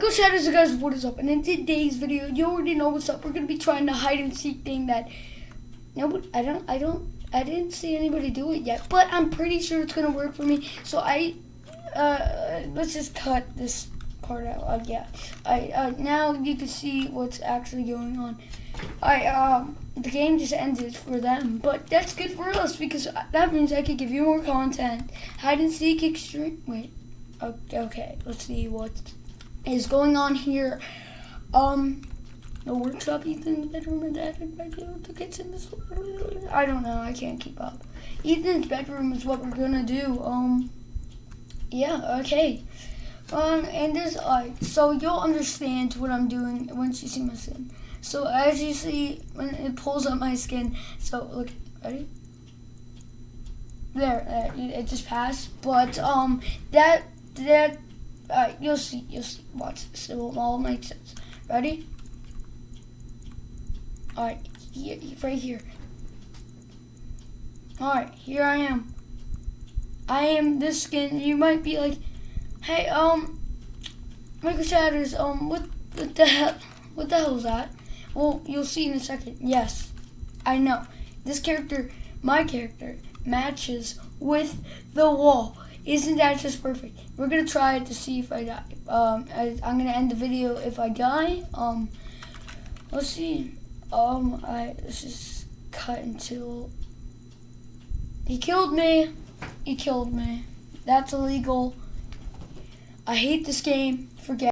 Go Shadows, guys, what is up? And in today's video, you already know what's up. We're gonna be trying the hide and seek thing that nobody, I don't, I don't, I didn't see anybody do it yet, but I'm pretty sure it's gonna work for me. So I, uh, let's just cut this part out. Uh, yeah, I, uh, now you can see what's actually going on. I, um, the game just ended for them, but that's good for us because that means I could give you more content. Hide and seek extreme. Wait, okay, let's see what is going on here. Um, the workshop, Ethan's bedroom, and dad and bedroom, the kitchen. This, I don't know. I can't keep up. Ethan's bedroom is what we're gonna do. Um, yeah, okay. Um, and this, uh, so you'll understand what I'm doing once you see my skin. So as you see, when it pulls up my skin, so look, ready? There, uh, it just passed. But um, that that uh, you'll see, you'll see. Watch this. It will all make sense. Ready? All right, here, right here. All right, here I am. I am this skin. You might be like, hey, um, Michael Shatters, um, what, what the hell, what the hell is that? Well, you'll see in a second. Yes, I know. This character, my character, matches with the wall. Isn't that just perfect? We're gonna try it to see if I die. Um, I, am gonna end the video if I die. Um, let's see. Um, I let's just cut until he killed me. He killed me. That's illegal. I hate this game. Forget.